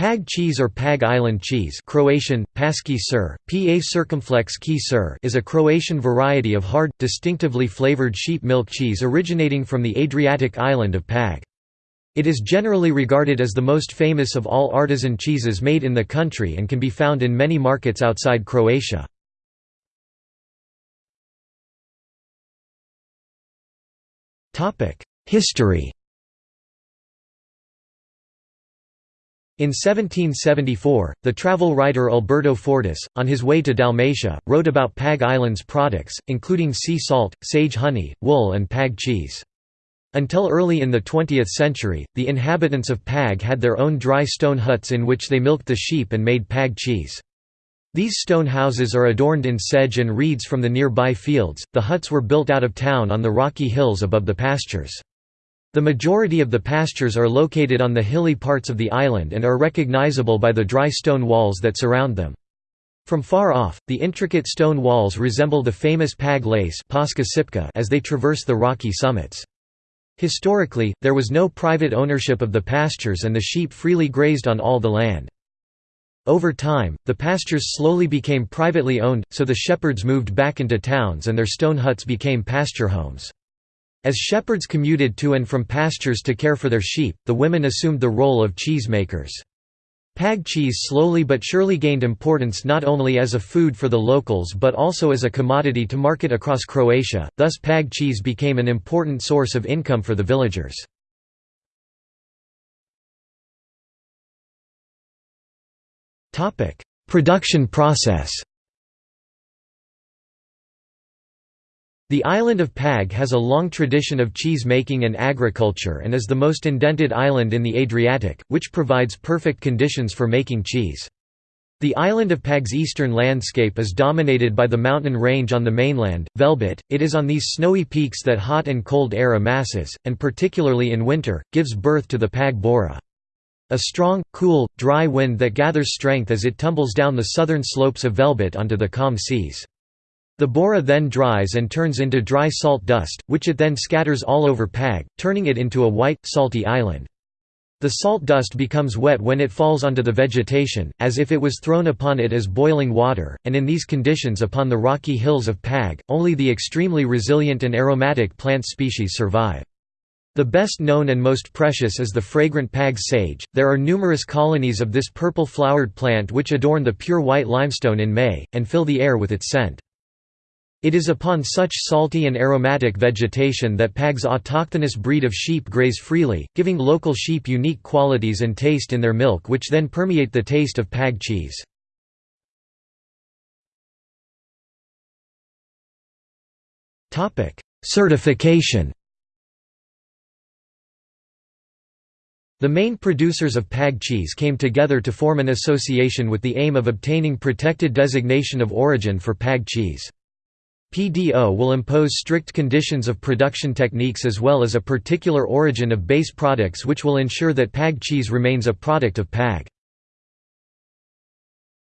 Pag cheese or Pag Island cheese Croatian, paski sir, pa circumflex ki sir is a Croatian variety of hard, distinctively flavored sheep milk cheese originating from the Adriatic island of Pag. It is generally regarded as the most famous of all artisan cheeses made in the country and can be found in many markets outside Croatia. History In 1774, the travel writer Alberto Fortis, on his way to Dalmatia, wrote about Pag Island's products, including sea salt, sage honey, wool and Pag cheese. Until early in the 20th century, the inhabitants of Pag had their own dry stone huts in which they milked the sheep and made Pag cheese. These stone houses are adorned in sedge and reeds from the nearby fields. The huts were built out of town on the rocky hills above the pastures. The majority of the pastures are located on the hilly parts of the island and are recognizable by the dry stone walls that surround them. From far off, the intricate stone walls resemble the famous Pag lace as they traverse the rocky summits. Historically, there was no private ownership of the pastures and the sheep freely grazed on all the land. Over time, the pastures slowly became privately owned, so the shepherds moved back into towns and their stone huts became pasture homes. As shepherds commuted to and from pastures to care for their sheep, the women assumed the role of cheesemakers. Pag cheese slowly but surely gained importance not only as a food for the locals but also as a commodity to market across Croatia, thus Pag cheese became an important source of income for the villagers. Production process The island of Pag has a long tradition of cheese making and agriculture and is the most indented island in the Adriatic, which provides perfect conditions for making cheese. The island of Pag's eastern landscape is dominated by the mountain range on the mainland, Velebit. It is on these snowy peaks that hot and cold air amasses, and particularly in winter, gives birth to the Pag Bora. A strong, cool, dry wind that gathers strength as it tumbles down the southern slopes of Velebit onto the calm seas. The bora then dries and turns into dry salt dust, which it then scatters all over Pag, turning it into a white, salty island. The salt dust becomes wet when it falls onto the vegetation, as if it was thrown upon it as boiling water, and in these conditions upon the rocky hills of Pag, only the extremely resilient and aromatic plant species survive. The best known and most precious is the fragrant Pag sage. There are numerous colonies of this purple flowered plant which adorn the pure white limestone in May, and fill the air with its scent. It is upon such salty and aromatic vegetation that Pag's autochthonous breed of sheep graze freely, giving local sheep unique qualities and taste in their milk which then permeate the taste of Pag cheese. Certification The main producers of Pag cheese came together to form an association with the aim of obtaining protected designation of origin for Pag cheese. PDO will impose strict conditions of production techniques as well as a particular origin of base products which will ensure that PAG cheese remains a product of PAG.